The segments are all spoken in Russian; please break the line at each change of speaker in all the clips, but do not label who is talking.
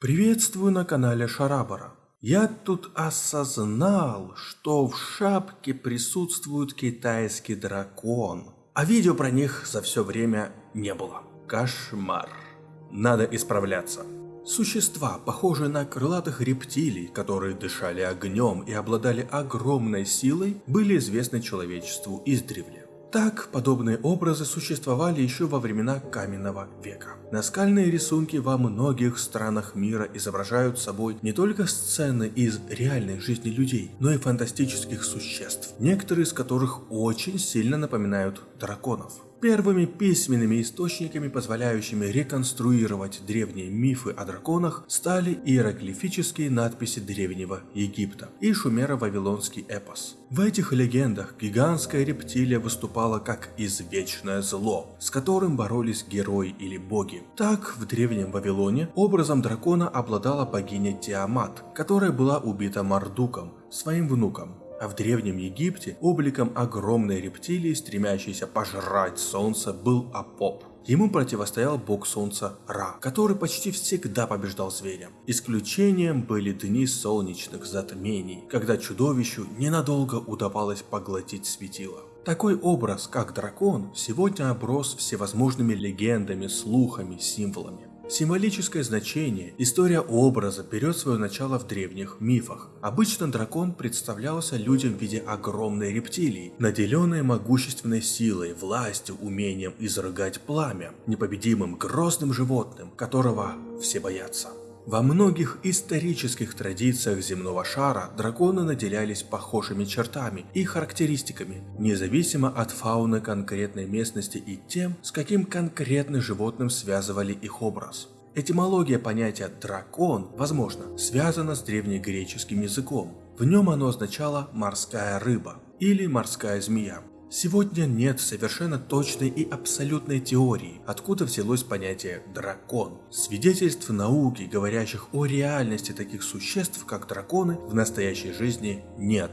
Приветствую на канале Шарабара. Я тут осознал, что в шапке присутствует китайский дракон, а видео про них за все время не было. Кошмар. Надо исправляться. Существа, похожие на крылатых рептилий, которые дышали огнем и обладали огромной силой, были известны человечеству издревле. Так, подобные образы существовали еще во времена каменного века. Наскальные рисунки во многих странах мира изображают собой не только сцены из реальной жизни людей, но и фантастических существ, некоторые из которых очень сильно напоминают драконов. Первыми письменными источниками, позволяющими реконструировать древние мифы о драконах, стали иероглифические надписи Древнего Египта и шумеро-вавилонский эпос. В этих легендах гигантская рептилия выступала как извечное зло, с которым боролись герои или боги. Так, в Древнем Вавилоне образом дракона обладала богиня Тиамат, которая была убита Мардуком, своим внуком а в Древнем Египте обликом огромной рептилии, стремящейся пожрать солнце, был Апоп. Ему противостоял бог солнца Ра, который почти всегда побеждал зверя. Исключением были дни солнечных затмений, когда чудовищу ненадолго удавалось поглотить светило. Такой образ, как дракон, сегодня оброс всевозможными легендами, слухами, символами. Символическое значение, история образа берет свое начало в древних мифах. Обычно дракон представлялся людям в виде огромной рептилии, наделенной могущественной силой, властью, умением изрыгать пламя, непобедимым грозным животным, которого все боятся. Во многих исторических традициях земного шара драконы наделялись похожими чертами и характеристиками, независимо от фауны конкретной местности и тем, с каким конкретным животным связывали их образ. Этимология понятия «дракон», возможно, связана с древнегреческим языком. В нем оно означало «морская рыба» или «морская змея». Сегодня нет совершенно точной и абсолютной теории, откуда взялось понятие «дракон». Свидетельств науки, говорящих о реальности таких существ, как драконы, в настоящей жизни нет.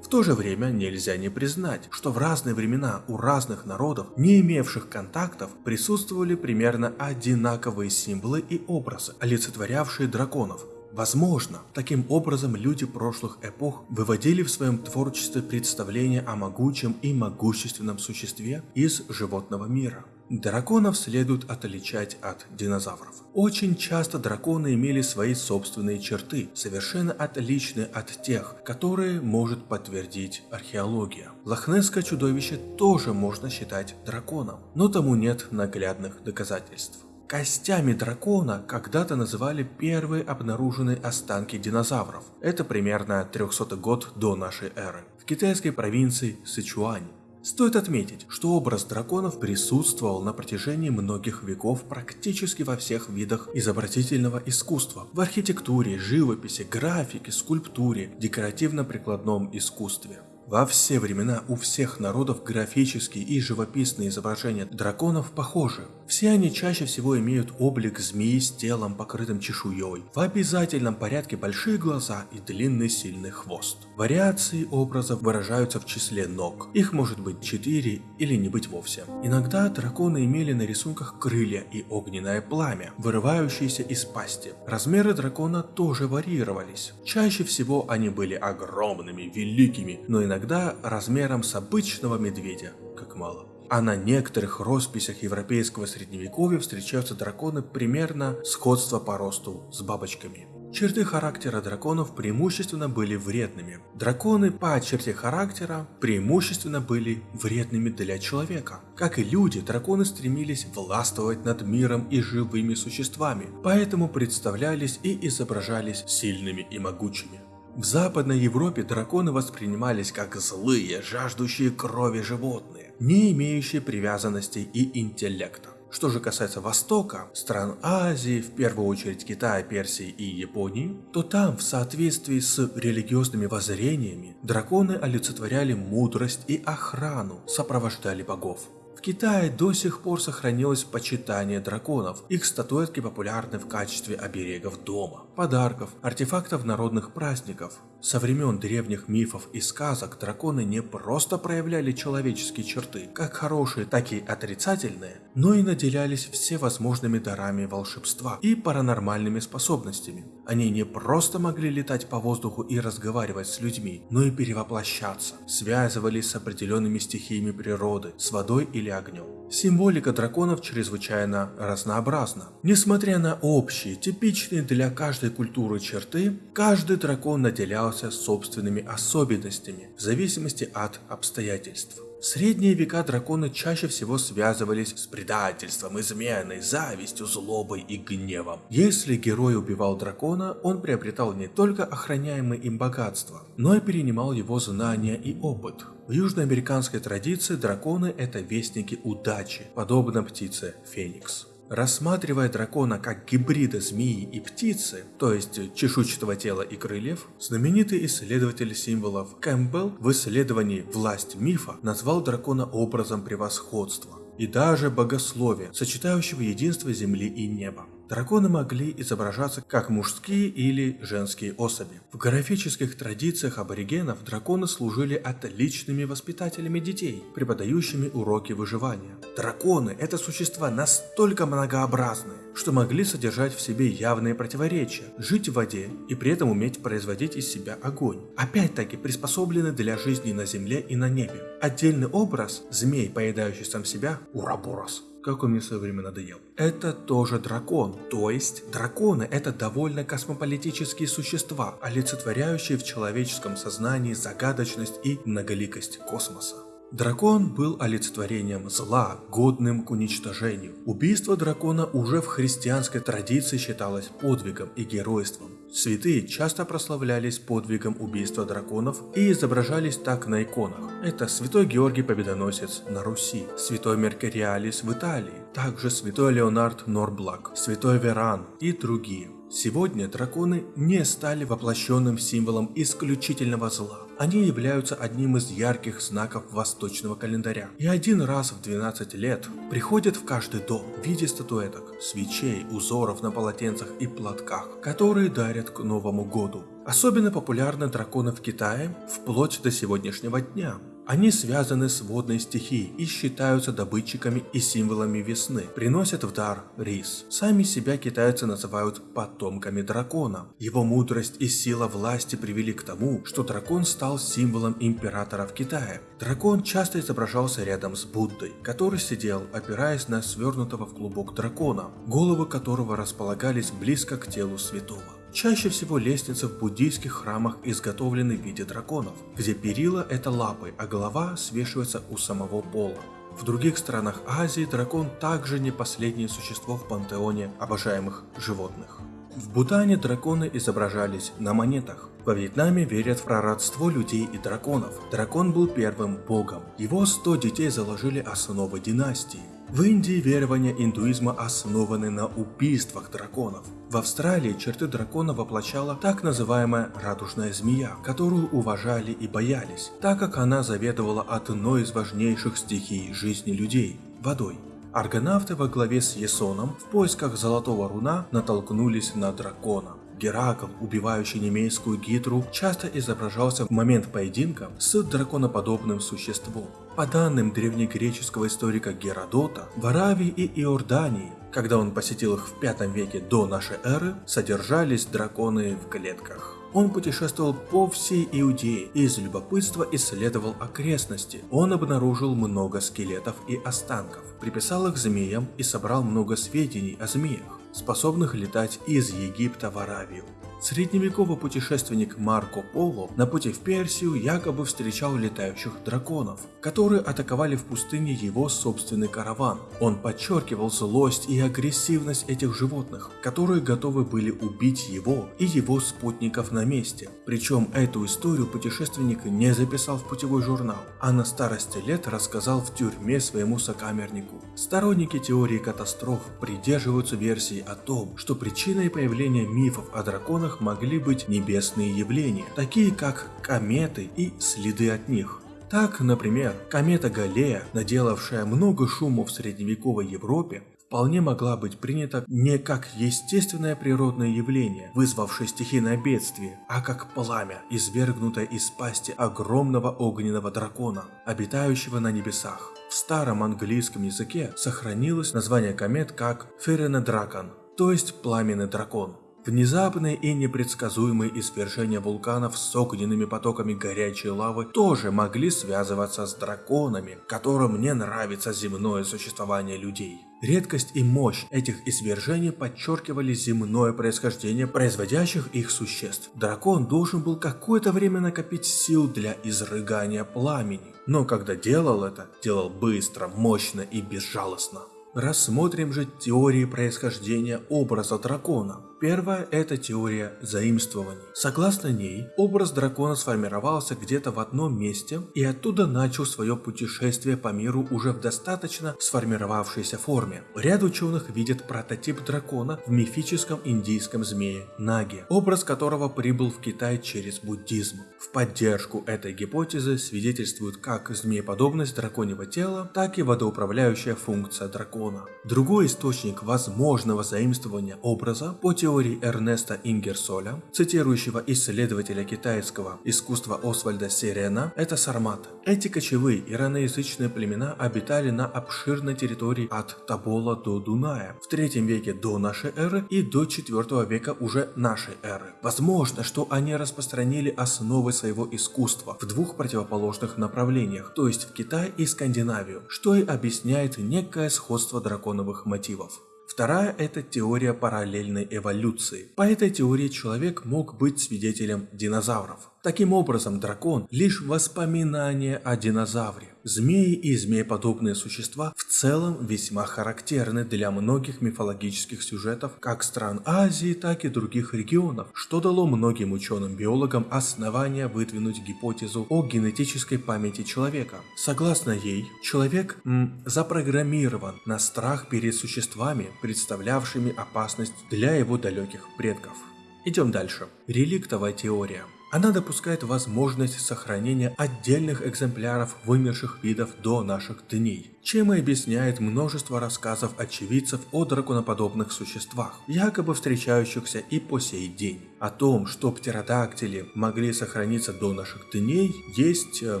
В то же время нельзя не признать, что в разные времена у разных народов, не имевших контактов, присутствовали примерно одинаковые символы и образы, олицетворявшие драконов, Возможно, таким образом люди прошлых эпох выводили в своем творчестве представление о могучем и могущественном существе из животного мира. Драконов следует отличать от динозавров. Очень часто драконы имели свои собственные черты, совершенно отличные от тех, которые может подтвердить археология. Лохнесское чудовище тоже можно считать драконом, но тому нет наглядных доказательств. Костями дракона когда-то называли первые обнаруженные останки динозавров. Это примерно 300 год до нашей эры. В китайской провинции Сычуань. Стоит отметить, что образ драконов присутствовал на протяжении многих веков практически во всех видах изобразительного искусства. В архитектуре, живописи, графике, скульптуре, декоративно-прикладном искусстве. Во все времена у всех народов графические и живописные изображения драконов похожи. Все они чаще всего имеют облик змеи с телом, покрытым чешуей. В обязательном порядке большие глаза и длинный сильный хвост. Вариации образов выражаются в числе ног. Их может быть 4 или не быть вовсе. Иногда драконы имели на рисунках крылья и огненное пламя, вырывающиеся из пасти. Размеры дракона тоже варьировались. Чаще всего они были огромными, великими, но иногда размером с обычного медведя, как мало а на некоторых росписях европейского средневековья встречаются драконы примерно сходства по росту с бабочками. Черты характера драконов преимущественно были вредными. Драконы по черте характера преимущественно были вредными для человека. Как и люди, драконы стремились властвовать над миром и живыми существами, поэтому представлялись и изображались сильными и могучими. В Западной Европе драконы воспринимались как злые, жаждущие крови животные, не имеющие привязанности и интеллекта. Что же касается Востока, стран Азии, в первую очередь Китая, Персии и Японии, то там, в соответствии с религиозными воззрениями, драконы олицетворяли мудрость и охрану, сопровождали богов. Китае до сих пор сохранилось почитание драконов. Их статуэтки популярны в качестве оберегов дома, подарков, артефактов народных праздников. Со времен древних мифов и сказок драконы не просто проявляли человеческие черты, как хорошие, так и отрицательные, но и наделялись всевозможными дарами волшебства и паранормальными способностями. Они не просто могли летать по воздуху и разговаривать с людьми, но и перевоплощаться, связывались с определенными стихиями природы, с водой или огнем. Символика драконов чрезвычайно разнообразна. Несмотря на общие, типичные для каждой культуры черты, каждый дракон наделялся собственными особенностями в зависимости от обстоятельств. В средние века драконы чаще всего связывались с предательством, изменой, завистью, злобой и гневом. Если герой убивал дракона, он приобретал не только охраняемое им богатство, но и перенимал его знания и опыт. В южноамериканской традиции драконы – это вестники удачи, подобно птице Феникс. Рассматривая дракона как гибрида змеи и птицы, то есть чешуйчатого тела и крыльев, знаменитый исследователь символов Кэмпбелл в исследовании «Власть мифа» назвал дракона образом превосходства и даже богословия, сочетающего единство земли и неба. Драконы могли изображаться как мужские или женские особи. В графических традициях аборигенов драконы служили отличными воспитателями детей, преподающими уроки выживания. Драконы – это существа настолько многообразные, что могли содержать в себе явные противоречия, жить в воде и при этом уметь производить из себя огонь. Опять-таки приспособлены для жизни на земле и на небе. Отдельный образ – змей, поедающий сам себя – Ураборос как он мне в свое время надоел. Это тоже дракон, то есть драконы это довольно космополитические существа, олицетворяющие в человеческом сознании загадочность и многоликость космоса. Дракон был олицетворением зла, годным к уничтожению. Убийство дракона уже в христианской традиции считалось подвигом и геройством. Святые часто прославлялись подвигом убийства драконов и изображались так на иконах. Это святой Георгий Победоносец на Руси, святой Меркуриалис в Италии, также святой Леонард Норблак, святой Веран и другие. Сегодня драконы не стали воплощенным символом исключительного зла. Они являются одним из ярких знаков восточного календаря. И один раз в 12 лет приходят в каждый дом в виде статуэток, свечей, узоров на полотенцах и платках, которые дарят к Новому году. Особенно популярны драконы в Китае вплоть до сегодняшнего дня. Они связаны с водной стихией и считаются добытчиками и символами весны, приносят в дар рис. Сами себя китайцы называют потомками дракона. Его мудрость и сила власти привели к тому, что дракон стал символом императора в Китае. Дракон часто изображался рядом с Буддой, который сидел, опираясь на свернутого в клубок дракона, головы которого располагались близко к телу святого. Чаще всего лестницы в буддийских храмах изготовлены в виде драконов, где перила это лапы, а голова свешивается у самого пола. В других странах Азии дракон также не последнее существо в пантеоне обожаемых животных. В Бутане драконы изображались на монетах. Во Вьетнаме верят в прородство людей и драконов. Дракон был первым богом. Его 100 детей заложили основы династии. В Индии верования индуизма основаны на убийствах драконов. В Австралии черты дракона воплощала так называемая радужная змея, которую уважали и боялись, так как она заведовала одной из важнейших стихий жизни людей – водой. Аргонавты во главе с Есоном в поисках золотого руна натолкнулись на дракона. Геракл, убивающий немейскую гидру, часто изображался в момент поединка с драконоподобным существом. По данным древнегреческого историка Геродота, в Аравии и Иордании, когда он посетил их в V веке до нашей эры, содержались драконы в клетках. Он путешествовал по всей Иудее и из любопытства исследовал окрестности. Он обнаружил много скелетов и останков, приписал их змеям и собрал много сведений о змеях способных летать из Египта в Аравию. Средневековый путешественник Марко Поло на пути в Персию якобы встречал летающих драконов, которые атаковали в пустыне его собственный караван. Он подчеркивал злость и агрессивность этих животных, которые готовы были убить его и его спутников на месте. Причем эту историю путешественник не записал в путевой журнал, а на старости лет рассказал в тюрьме своему сокамернику. Сторонники теории катастроф придерживаются версии о том, что причиной появления мифов о драконах которых могли быть небесные явления, такие как кометы и следы от них. Так, например, комета Галлея, наделавшая много шума в средневековой Европе, вполне могла быть принята не как естественное природное явление, вызвавшее стихийное бедствие, а как пламя, извергнутое из пасти огромного огненного дракона, обитающего на небесах. В старом английском языке сохранилось название комет как Ференедракон, то есть пламенный дракон. Внезапные и непредсказуемые извержения вулканов с огненными потоками горячей лавы тоже могли связываться с драконами, которым не нравится земное существование людей. Редкость и мощь этих извержений подчеркивали земное происхождение производящих их существ. Дракон должен был какое-то время накопить сил для изрыгания пламени, но когда делал это, делал быстро, мощно и безжалостно. Рассмотрим же теории происхождения образа дракона. Первая – это теория заимствований. Согласно ней, образ дракона сформировался где-то в одном месте и оттуда начал свое путешествие по миру уже в достаточно сформировавшейся форме. Ряд ученых видят прототип дракона в мифическом индийском змее Наге, образ которого прибыл в Китай через буддизм. В поддержку этой гипотезы свидетельствуют как змееподобность драконьего тела, так и водоуправляющая функция дракона. Другой источник возможного заимствования образа по теории теории Эрнеста Ингерсоля, цитирующего исследователя китайского искусства Освальда Сирена, это сарматы. Эти кочевые ираноязычные племена обитали на обширной территории от Табола до Дуная в 3 веке до нашей эры и до 4 века уже нашей эры. Возможно, что они распространили основы своего искусства в двух противоположных направлениях, то есть в Китай и Скандинавию, что и объясняет некое сходство драконовых мотивов. Вторая – это теория параллельной эволюции. По этой теории человек мог быть свидетелем динозавров. Таким образом, дракон – лишь воспоминание о динозавре. Змеи и змееподобные существа в целом весьма характерны для многих мифологических сюжетов как стран Азии, так и других регионов, что дало многим ученым-биологам основания выдвинуть гипотезу о генетической памяти человека. Согласно ей, человек м, запрограммирован на страх перед существами, представлявшими опасность для его далеких предков. Идем дальше. Реликтовая теория. Она допускает возможность сохранения отдельных экземпляров вымерших видов до наших дней, чем и объясняет множество рассказов очевидцев о драконоподобных существах, якобы встречающихся и по сей день. О том, что птеродактили могли сохраниться до наших дней, есть э,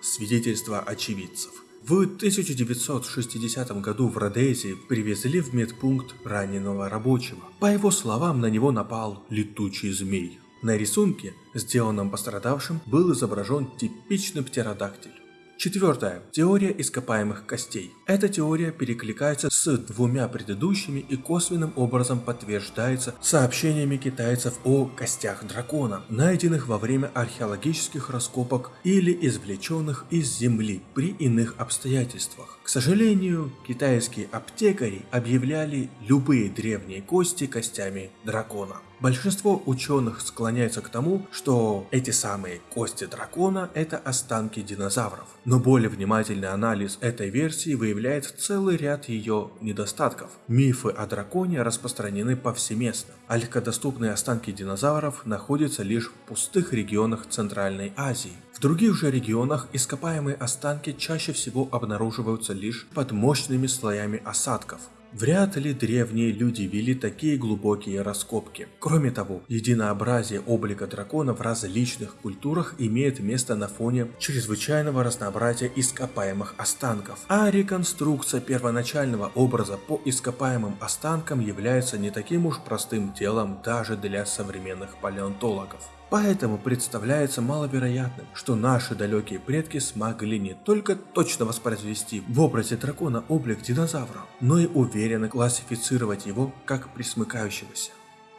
свидетельства очевидцев. В 1960 году в Родезии привезли в медпункт раненого рабочего. По его словам, на него напал летучий змей. На рисунке, сделанном пострадавшим, был изображен типичный птеродактиль. Четвертое. Теория ископаемых костей. Эта теория перекликается с двумя предыдущими и косвенным образом подтверждается сообщениями китайцев о костях дракона, найденных во время археологических раскопок или извлеченных из земли при иных обстоятельствах. К сожалению, китайские аптекари объявляли любые древние кости костями дракона. Большинство ученых склоняются к тому, что эти самые кости дракона – это останки динозавров. Но более внимательный анализ этой версии выявляет целый ряд ее недостатков. Мифы о драконе распространены повсеместно, а легкодоступные останки динозавров находятся лишь в пустых регионах Центральной Азии. В других же регионах ископаемые останки чаще всего обнаруживаются лишь под мощными слоями осадков, Вряд ли древние люди вели такие глубокие раскопки. Кроме того, единообразие облика дракона в различных культурах имеет место на фоне чрезвычайного разнообразия ископаемых останков, а реконструкция первоначального образа по ископаемым останкам является не таким уж простым делом даже для современных палеонтологов. Поэтому представляется маловероятным, что наши далекие предки смогли не только точно воспроизвести в образе дракона облик динозавра, но и уверенно классифицировать его как присмыкающегося.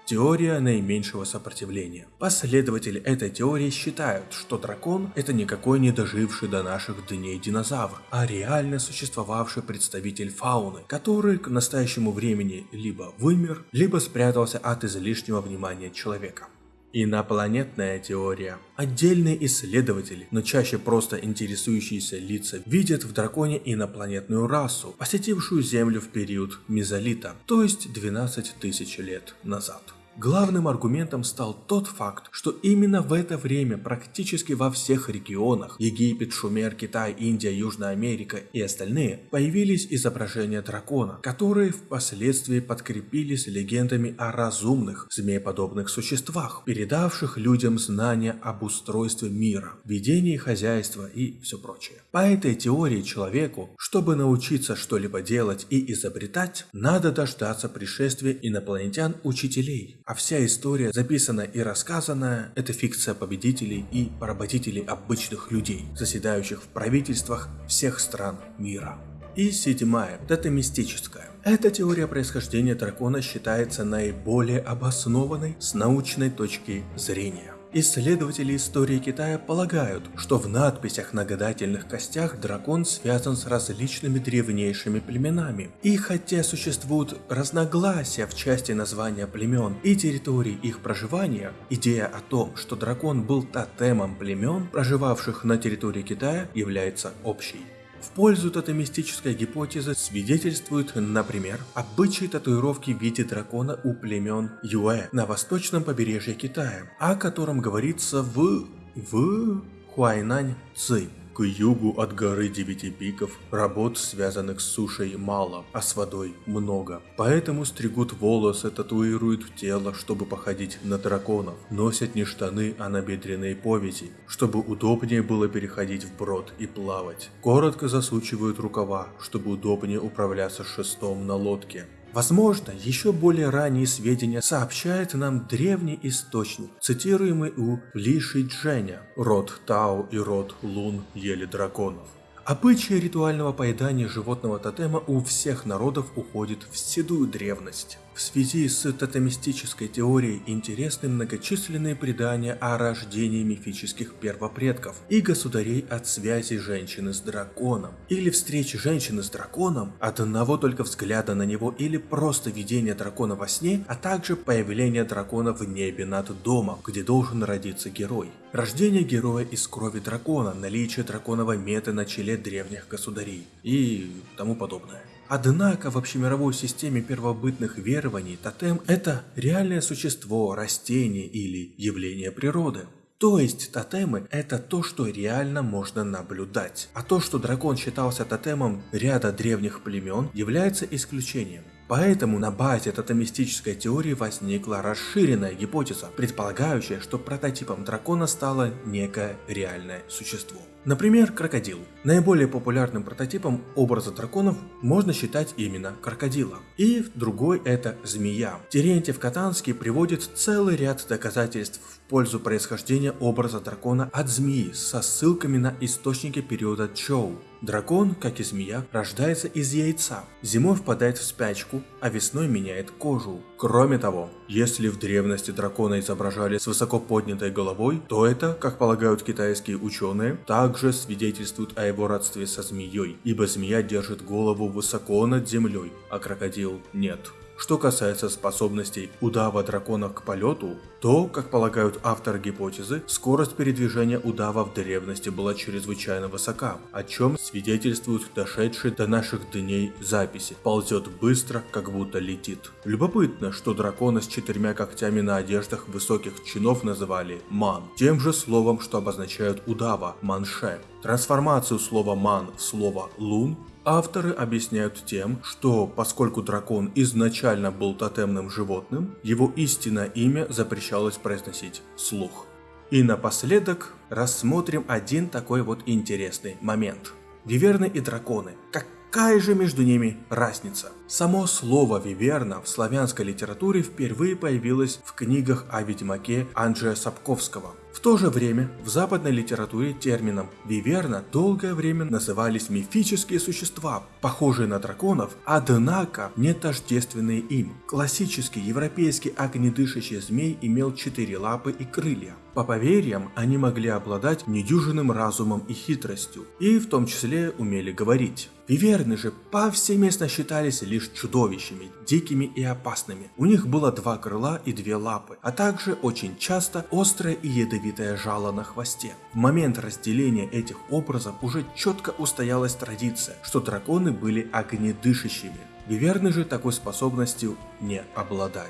Теория наименьшего сопротивления. Последователи этой теории считают, что дракон это никакой не доживший до наших дней динозавр, а реально существовавший представитель фауны, который к настоящему времени либо вымер, либо спрятался от излишнего внимания человека. Инопланетная теория. Отдельные исследователи, но чаще просто интересующиеся лица, видят в драконе инопланетную расу, посетившую Землю в период мезолита, то есть 12 тысяч лет назад. Главным аргументом стал тот факт, что именно в это время практически во всех регионах – Египет, Шумер, Китай, Индия, Южная Америка и остальные – появились изображения дракона, которые впоследствии подкрепились легендами о разумных, змееподобных существах, передавших людям знания об устройстве мира, ведении хозяйства и все прочее. По этой теории человеку, чтобы научиться что-либо делать и изобретать, надо дождаться пришествия инопланетян-учителей, а вся история, записанная и рассказанная, это фикция победителей и поработителей обычных людей, заседающих в правительствах всех стран мира. И седьмая, тотемистическая. Эта теория происхождения дракона считается наиболее обоснованной с научной точки зрения. Исследователи истории Китая полагают, что в надписях на гадательных костях дракон связан с различными древнейшими племенами. И хотя существуют разногласия в части названия племен и территорий их проживания, идея о том, что дракон был тотемом племен, проживавших на территории Китая, является общей. В пользу тотемистической гипотезы свидетельствуют, например, обычаи татуировки в виде дракона у племен Юэ на восточном побережье Китая, о котором говорится в... в... Хуайнань Ци. К югу от горы Девяти Пиков работ, связанных с сушей, мало, а с водой много. Поэтому стригут волосы, татуируют тело, чтобы походить на драконов. Носят не штаны, а набедренные повязи, чтобы удобнее было переходить в брод и плавать. Коротко засучивают рукава, чтобы удобнее управляться шестом на лодке. Возможно, еще более ранние сведения сообщает нам древний источник, цитируемый у Ли Дженя. Род Тао и род Лун ели драконов. Обычай ритуального поедания животного тотема у всех народов уходит в седую древность. В связи с тотемистической теорией интересны многочисленные предания о рождении мифических первопредков и государей от связи женщины с драконом, или встречи женщины с драконом, от одного только взгляда на него или просто видения дракона во сне, а также появление дракона в небе над домом, где должен родиться герой. Рождение героя из крови дракона, наличие драконовой меты на челе древних государей и тому подобное. Однако в общемировой системе первобытных верований тотем – это реальное существо, растение или явление природы. То есть тотемы – это то, что реально можно наблюдать. А то, что дракон считался тотемом ряда древних племен, является исключением. Поэтому на базе тотемистической теории возникла расширенная гипотеза, предполагающая, что прототипом дракона стало некое реальное существо. Например, крокодил. Наиболее популярным прототипом образа драконов можно считать именно крокодила. И другой это змея. Терентьев Катанский приводит целый ряд доказательств в пользу происхождения образа дракона от змеи со ссылками на источники периода Чоу. Дракон, как и змея, рождается из яйца, зимой впадает в спячку, а весной меняет кожу. Кроме того, если в древности дракона изображали с высоко поднятой головой, то это, как полагают китайские ученые, также свидетельствует о его родстве со змеей, ибо змея держит голову высоко над землей, а крокодил нет. Что касается способностей удава дракона к полету, то, как полагают авторы гипотезы, скорость передвижения удава в древности была чрезвычайно высока, о чем свидетельствуют дошедшие до наших дней записи. Ползет быстро, как будто летит. Любопытно, что дракона с четырьмя когтями на одеждах высоких чинов называли ман, тем же словом, что обозначают удава, манше. Трансформацию слова ман в слово лун Авторы объясняют тем, что поскольку дракон изначально был тотемным животным, его истинное имя запрещалось произносить слух. И напоследок рассмотрим один такой вот интересный момент. Виверны и драконы. Какая же между ними разница? Само слово «виверна» в славянской литературе впервые появилось в книгах о ведьмаке Анджея Сапковского. В то же время в западной литературе термином «виверна» долгое время назывались мифические существа, похожие на драконов, однако не тождественные им. Классический европейский огнедышащий змей имел четыре лапы и крылья. По поверьям, они могли обладать недюжинным разумом и хитростью, и в том числе умели говорить. Виверны же повсеместно считались лишь чудовищами, дикими и опасными. У них было два крыла и две лапы, а также очень часто острое и ядовитое жало на хвосте. В момент разделения этих образов уже четко устоялась традиция, что драконы были огнедышащими. Виверны же такой способностью не обладали.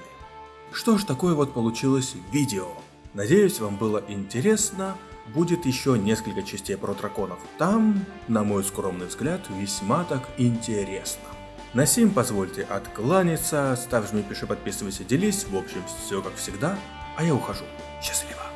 Что ж, такое вот получилось видео. Надеюсь, вам было интересно. Будет еще несколько частей про драконов. Там, на мой скромный взгляд, весьма так интересно. На сим позвольте откланяться, ставь, жми, пиши, подписывайся, делись. В общем, все как всегда. А я ухожу. Счастливо.